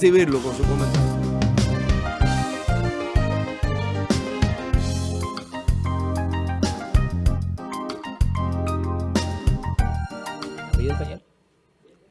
recibirlo con su comentario.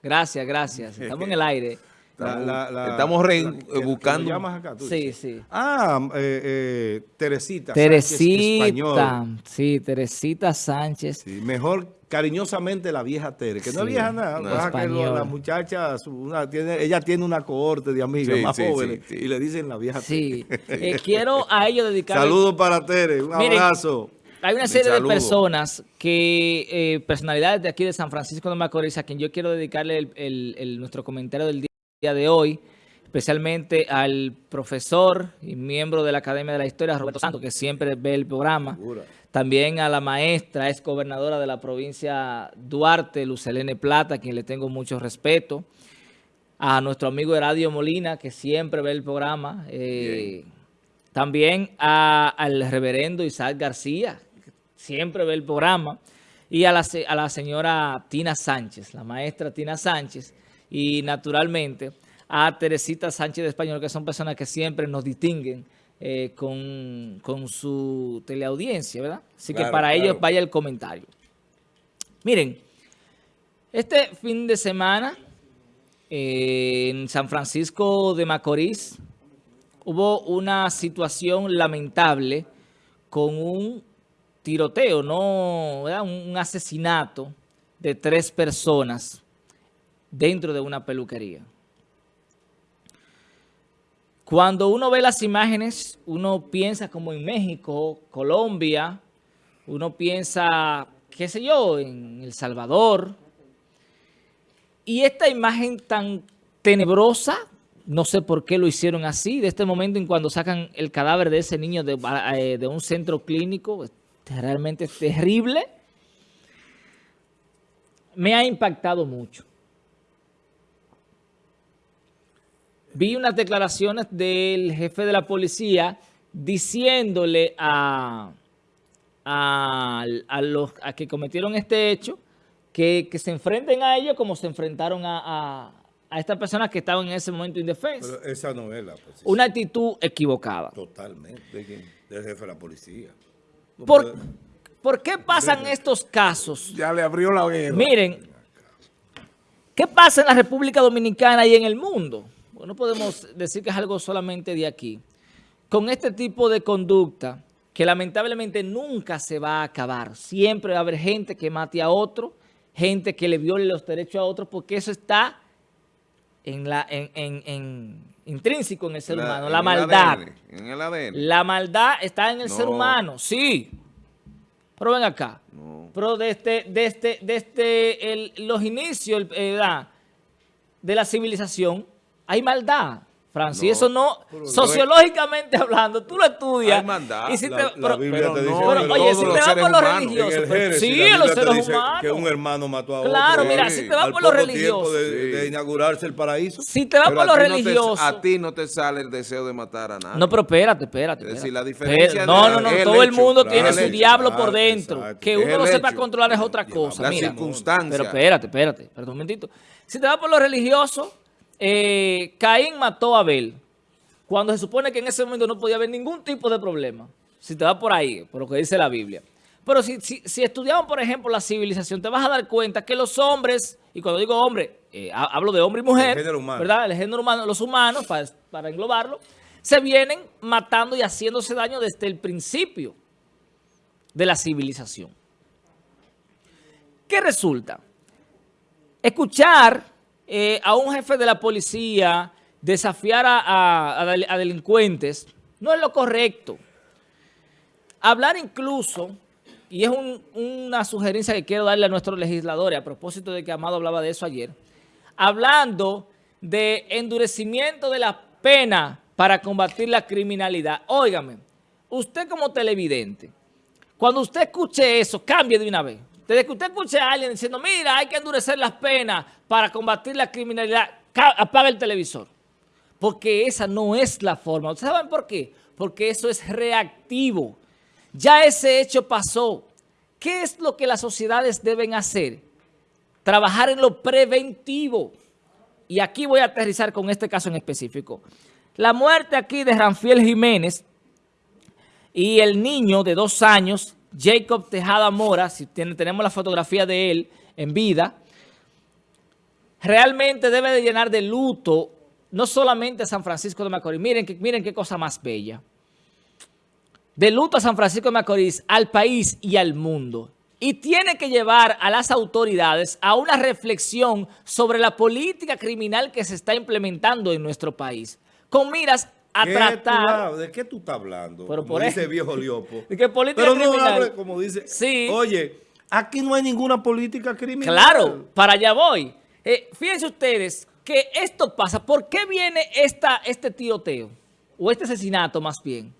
Gracias, gracias. Estamos en el aire. La, la, la, Estamos re, buscando. Que llamas acá, tú sí, dices. sí. Ah, eh, eh, Teresita. Teresita. Sánchez, sí, Teresita Sánchez. Sí, mejor cariñosamente la vieja Tere, que no es Sí, vieja nada. no, que la muchacha, su- una, tiene, ella tiene una cohorte de amigas Sí, más sí, jóvenes sí, sí. y le dicen la vieja Sí. Tere. Eh, quiero a ellos dedicar... Saludos para Tere, un Miren, abrazo. Hay una serie de personas que, eh, personalidades de aquí de San Francisco de Macorís, a quien yo quiero dedicarle el- el- el- nuestro comentario del día de hoy, especialmente al profesor y miembro de la Academia de la Historia, Roberto Santos, que siempre ve el programa. También a la maestra, ex gobernadora de la provincia Duarte, Lucelene Plata, a quien le tengo mucho respeto. A nuestro amigo Heradio Molina, que siempre ve el programa. Eh, también a- al reverendo Isaac García, que siempre ve el programa. Y a la, a la señora Tina Sánchez, la maestra Tina Sánchez. Y naturalmente a Teresita Sánchez de Español, que son personas que siempre nos distinguen eh, con, con su teleaudiencia, ¿verdad? Así que para claro. ellos vaya el comentario. Miren, este fin de semana eh, en San Francisco de Macorís hubo una situación lamentable con un tiroteo, no, ¿verdad? un asesinato de tres personas dentro de una peluquería. Cuando uno ve las imágenes, uno piensa como en México, Colombia, uno piensa, qué sé yo, en El Salvador. Y esta imagen tan tenebrosa, no sé por qué lo hicieron así, de este momento en cuando sacan el cadáver de ese niño de, eh, de un centro clínico, realmente terrible, me ha impactado mucho. Vi unas declaraciones del jefe de la policía diciéndole a, a, a los a que cometieron este hecho que, que se enfrenten a ellos como se enfrentaron a, a, estas personas que estaban en ese momento indefensas. Pero esa novela, pues, Una actitud equivocada. totalmente. Del jefe de la policía. No ¿Por, puede- ¿por qué pasan estos casos? Ya le abrió la guerra. Miren, ¿qué pasa en la República Dominicana y en el mundo? No podemos decir que es algo solamente de aquí. Con este tipo de conducta, que lamentablemente nunca se va a acabar. Siempre va a haber gente que mate a otro, gente que le viole los derechos a otro, porque eso está en la, en, en- en- intrínseco en el ser humano, la maldad. ADN, en el ADN. La maldad está en el No. ser humano, sí. Pero ven acá. No. Pero desde, desde, desde el- los inicios el- eh, de la civilización hay maldad, Francis. No, eso no, sociológicamente hablando, tú lo estudias. Hay maldad. Y si te- la pero- Biblia pero te no, dice pero, pero oye, si te vas por lo religioso, en el pero- Génesis, sí, la los seres humanos. Que un hermano mató a otro. Claro, mira, si te vas por lo religioso, de, Sí. de inaugurarse el paraíso. si te vas por lo no te- religioso, a ti no te sale el deseo de matar a nadie. No, pero espérate, espérate. Es decir, la diferencia Pero- no, no, no, todo el mundo tiene su diablo por dentro. Que uno lo sepa controlar es otra cosa. La circunstancia. Pero espérate, espérate, espérate un momentito. Si te vas por lo religioso, eh, Caín mató a Abel. Cuando se supone que en ese momento no podía haber ningún tipo de problema. Si te vas por ahí, por lo que dice la Biblia. Pero si, si, si estudiamos, por ejemplo, la civilización, te vas a dar cuenta que los hombres, y cuando digo hombre, eh, ha- hablo de hombre y mujer, El género humano. ¿verdad? El género humano, los humanos, para, para englobarlo, se vienen matando y haciéndose daño desde el principio de la civilización. ¿Qué resulta? Escuchar eh, a un jefe de la policía desafiar a, a- a del- a delincuentes no es lo correcto. Hablar incluso, y es un- una sugerencia que quiero darle a nuestros legisladores, a propósito de que Amado hablaba de eso ayer, hablando de endurecimiento de la pena para combatir la criminalidad. Óigame, usted como televidente, cuando usted escuche eso, cambie de una vez. Desde que usted escuche a alguien diciendo, mira, hay que endurecer las penas para combatir la criminalidad, apaga el televisor. Porque esa no es la forma. ¿Ustedes saben por qué? Porque eso es reactivo. Ya ese hecho pasó. ¿Qué es lo que las sociedades deben hacer? Trabajar en lo preventivo. y aquí voy a aterrizar con este caso en específico. La muerte aquí de Ranfiel Jiménez y el niño de dos años, Jacob Tejada Mora, si tenemos la fotografía de él en vida, realmente debe de llenar de luto no solamente a San Francisco de Macorís, miren, miren qué cosa más bella. De luto a San Francisco de Macorís, al país y al mundo y tiene que llevar a las autoridades a una reflexión sobre la política criminal que se está implementando en nuestro país, con miras a tratar... ¿De qué tú estás hablando? Pero como dice viejo Liopo. ¿De qué política Pero no hable como dice... Sí. Oye, aquí no hay ninguna política criminal. Claro, para allá voy. Eh, fíjense ustedes que esto pasa. ¿Por qué viene esta, este tiroteo? O este asesinato más bien.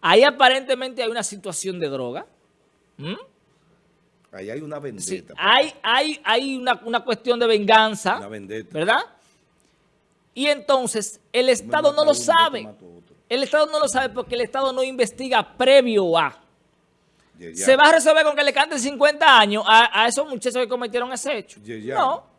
Ahí aparentemente hay una situación de droga. ¿Mm? Ahí hay una vendetta. hay hay, hay una, una, cuestión de venganza. Una vendetta. ¿Verdad? Y entonces el Estado no lo sabe. El Estado no lo sabe porque el Estado no investiga previo a. Se va a resolver con que le canten 50 años a, a esos muchachos que cometieron ese hecho. No.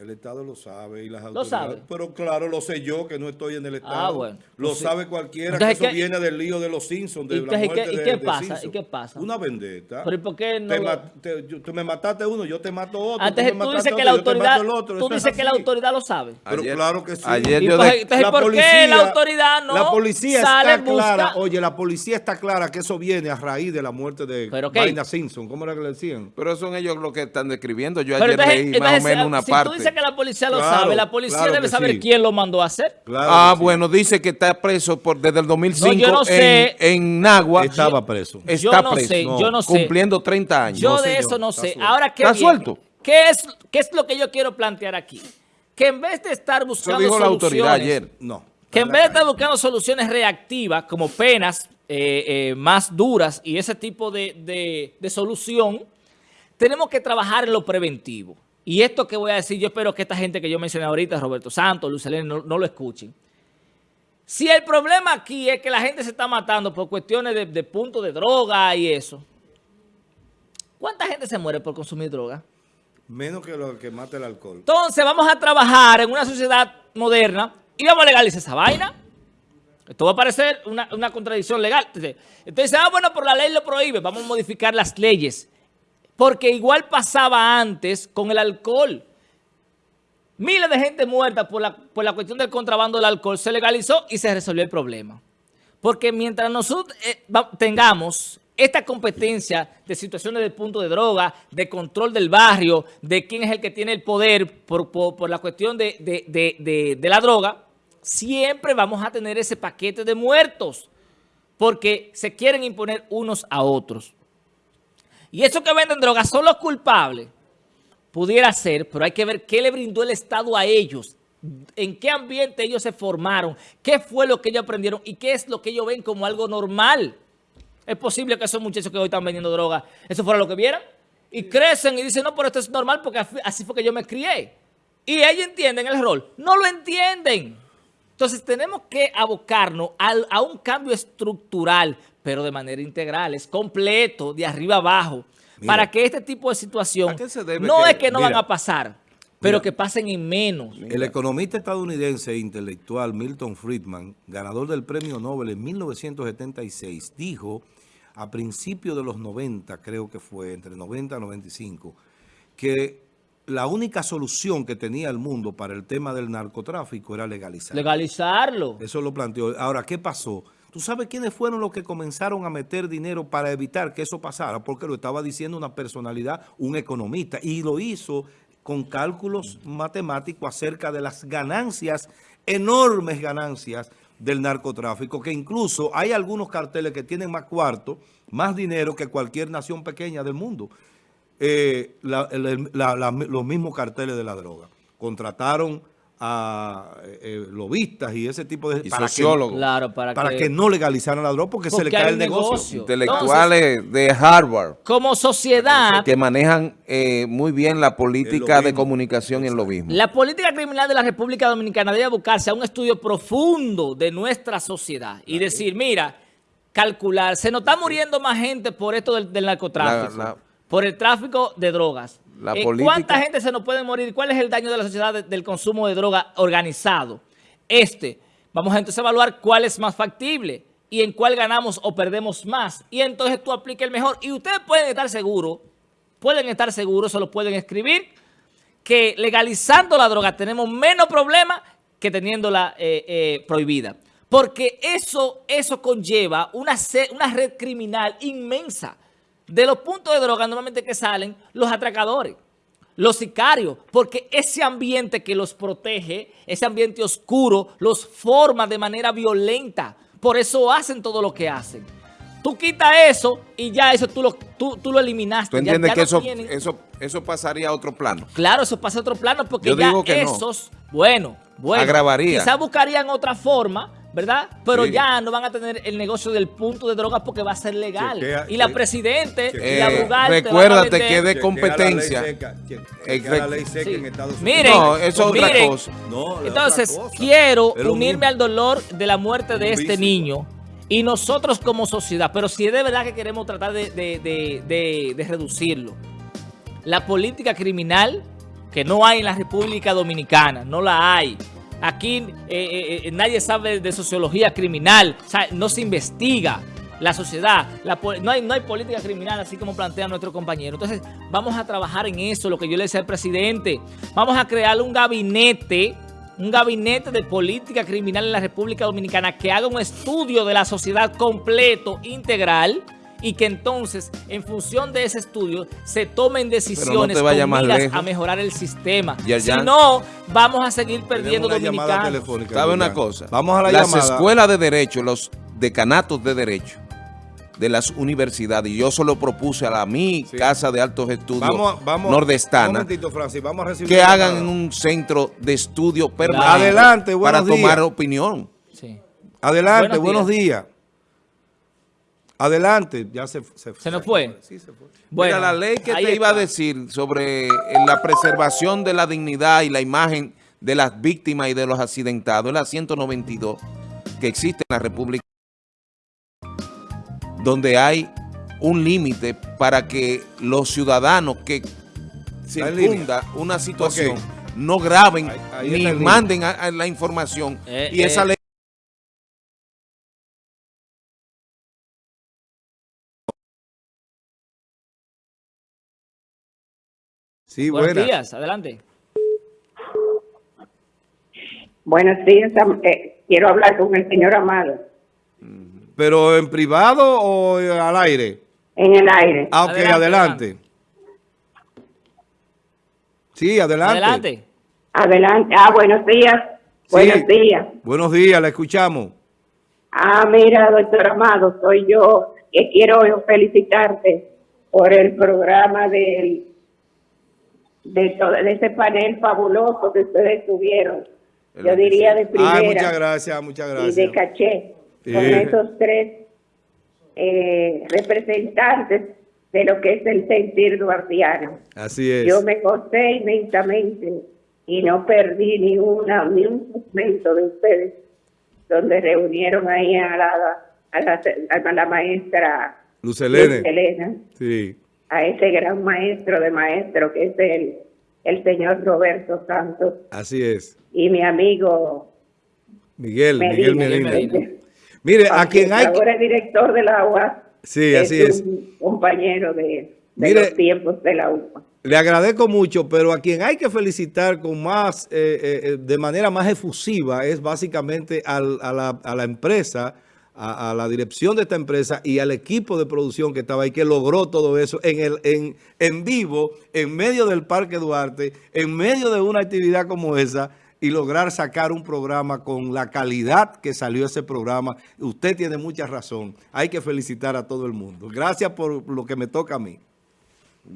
El Estado lo sabe y las autoridades. ¿Lo sabe? Pero claro, lo sé yo que no estoy en el ah, Estado. Ah, bueno. Lo pues sabe cualquiera, que eso viene del lío de los Simpsons, de la muerte ¿y qué, pasa? ¿Y qué pasa? Una vendetta. ¿Pero y por qué no? Te, tú me mataste uno, yo te mato otro. Antes tú, dices que la autoridad, tú dices que la autoridad lo sabe. Pero claro que sí. Ayer yo entonces, la ¿por policía, qué la autoridad no La policía está clara, oye, la policía está clara que eso viene a raíz de la muerte de Vaina Simpson. ¿Cómo era que le decían? Pero son ellos los que están describiendo. Yo ayer leí más o menos una parte. Que la policía lo sabe, la policía debe saber quién lo mandó a hacer. ah, bueno, dice que está preso por, desde el 2005 en, en, Nagua. Estaba preso. Está yo no sé, yo no sé. Cumpliendo 30 años. Yo de eso no sé. Ahora, ¿qué ¿Está suelto? ¿Qué es, ¿Qué es lo que yo quiero plantear aquí? Que en vez de estar buscando dijo soluciones, la autoridad ayer. No. Que en vez de estar buscando soluciones reactivas, como penas eh, eh, más duras y ese tipo de, de, de solución, tenemos que trabajar en lo preventivo. Y esto que voy a decir, yo espero que esta gente que yo mencioné ahorita, Roberto Santos, Luis no, no, lo escuchen. Si el problema aquí es que la gente se está matando por cuestiones de, de punto de droga y eso, ¿cuánta gente se muere por consumir droga? Menos que lo que mata el alcohol. Entonces vamos a trabajar en una sociedad moderna y vamos a legalizar esa vaina. Esto va a parecer una, una contradicción legal. Entonces, ah, bueno, por la ley lo prohíbe. Vamos a modificar las leyes. Porque igual pasaba antes con el alcohol. Miles de gente muerta por la, por la cuestión del contrabando del alcohol se legalizó y se resolvió el problema. Porque mientras nosotros eh, tengamos esta competencia de situaciones de punto de droga, de control del barrio, de quién es el que tiene el poder por, por, la cuestión de, de, de, la droga, siempre vamos a tener ese paquete de muertos porque se quieren imponer unos a otros. Y esos que venden drogas son los culpables. Pudiera ser, pero hay que ver qué le brindó el Estado a ellos, en qué ambiente ellos se formaron, qué fue lo que ellos aprendieron y qué es lo que ellos ven como algo normal. Es posible que esos muchachos que hoy están vendiendo droga, eso fuera lo que vieran. Y crecen y dicen, no, pero esto es normal porque así fue que yo me crié. Y ellos entienden el rol. No lo entienden. Entonces tenemos que abocarnos a un cambio estructural pero de manera integral, es completo, de arriba abajo, para que este tipo de situación no es que no van a pasar, pero que pasen en menos. El economista estadounidense e intelectual Milton Friedman, ganador del premio Nobel en 1976, dijo a principios de los 90, creo que fue, entre 90 y 95, que la única solución que tenía el mundo para el tema del narcotráfico era legalizarlo. Legalizarlo. Eso lo planteó. Ahora, ¿qué pasó? ¿Tú sabes quiénes fueron los que comenzaron a meter dinero para evitar que eso pasara? Porque lo estaba diciendo una personalidad, un economista, y lo hizo con cálculos matemáticos acerca de las ganancias, enormes ganancias del narcotráfico, que incluso hay algunos carteles que tienen más cuarto, más dinero que cualquier nación pequeña del mundo. Eh, los mismos carteles de la droga. Contrataron a eh, eh, lobistas y ese tipo de... Y sociólogos. claro, para, que, no legalizaran la droga porque, se le cae el negocio. Intelectuales de Harvard. Como sociedad... Que manejan eh, muy bien la política de comunicación en lo mismo. La política criminal de la República Dominicana debe buscarse a un estudio profundo de nuestra sociedad y decir, mira, calcular, se nos está muriendo más gente por esto del, narcotráfico. Por el tráfico de drogas. La Eh, política- ¿Cuánta gente se nos puede morir? ¿Cuál es el daño de la sociedad de- del consumo de droga organizado? Este. Vamos a entonces evaluar cuál es más factible y en cuál ganamos o perdemos más. Y entonces tú apliques el mejor. Y ustedes pueden estar seguros, pueden estar seguros, se lo pueden escribir, que legalizando la droga tenemos menos problemas que teniéndola eh, eh, prohibida. Porque eso, eso conlleva una, una red criminal inmensa. De los puntos de droga normalmente que salen los atracadores, los sicarios, porque ese ambiente que los protege, ese ambiente oscuro, los forma de manera violenta. Por eso hacen todo lo que hacen. Tú quitas eso y ya eso tú lo, tú, tú lo eliminaste. ¿Tú Ya- entiendes ya que no eso, tienen- eso, eso pasaría a otro plano? Claro, eso pasa a otro plano porque Yo ya digo que no. esos, bueno, bueno, Agravaría. quizás buscarían otra forma, ¿verdad? Pero Sí. ya no van a tener el negocio del punto de drogas porque va a ser legal. Chequea- y la presidente y Eh, la Bugatti recuérdate van a que de competencia. Miren, No, eso es otra miren, cosa. No, Entonces, otra cosa. quiero unirme mismo. al dolor de la muerte de este niño y nosotros como sociedad, pero si es de verdad que queremos tratar de, de- de- de- de reducirlo. La política criminal que no hay en la República Dominicana, no la hay. Aquí eh, eh, eh, nadie sabe de sociología criminal, o sea, no se investiga la sociedad, no, hay, no hay política criminal así como plantea nuestro compañero. Entonces, vamos a trabajar en eso, lo que yo le decía al presidente. Vamos a crear un gabinete, un gabinete de política criminal en la República Dominicana que haga un estudio de la sociedad completo, integral, y que entonces, en función de ese estudio, se tomen decisiones vayas con miras lejos. a mejorar el sistema. Ya, ya. Si no, vamos a seguir perdiendo dominicanos. telefónica, ¿Sabe una cosa? Vamos a la Las llamada. escuelas de derecho, los decanatos de derecho de las universidades, y yo solo propuse a la mi Sí. casa de altos estudios Vamos, nordestana momentito, Francis. Vamos a recibir que hagan llamada. en un centro de estudio permanente Adelante, para tomar opinión. Sí. Adelante, Buenos buenos días. Adelante. Ya se, se, ¿Se nos fue? Sí, se fue. Bueno, Mira, la ley que ahí te iba a decir sobre eh, la preservación de la dignidad y la imagen de las víctimas y de los accidentados, es la 192 que existe en la República, donde hay un límite para que los ciudadanos que circunda una situación no graben Ahí- ahí ni manden a- a la información Eh, y esa eh. ley Sí, Buenos días, adelante. Buenos días, eh, quiero hablar con el señor Amado ¿Pero en privado o al aire? en el aire. Ah, ok, Adelante, adelante. Sí, adelante. Adelante. Adelante. Ah, buenos días. Sí. Buenos días. Buenos días, la escuchamos. Ah, mira, doctor Amado, soy yo que quiero felicitarte por el programa del de, todo, de ese panel fabuloso que ustedes tuvieron. Yo diría de primera Ay, muchas gracias, muchas y gracias. de caché Sí. con esos tres eh, representantes de lo que es el sentir duartiano. Así es. Yo me gocé inmensamente y no perdí ni una ni un segmento de ustedes donde reunieron ahí a la, a la, a la maestra Luz Helene. Luz Helena, Sí. A ese gran maestro de maestro que es el, el señor Roberto Santos Así es. y mi amigo Miguel, Miguel Medina. Mire, a quien hay ahora es director de la UAS, Sí, así es. un compañero de, de Mire, los tiempos de la UAS. Le agradezco mucho, pero a quien hay que felicitar con más, eh, eh, eh, de manera más efusiva es básicamente al- a, la, a la empresa, a, la dirección de esta empresa y al equipo de producción que estaba ahí, que logró todo eso en, el, en, en vivo, en medio del Parque Duarte, en medio de una actividad como esa y lograr sacar un programa con la calidad que salió ese programa. Usted tiene mucha razón. Hay que felicitar a todo el mundo. Gracias por lo que me toca a mí.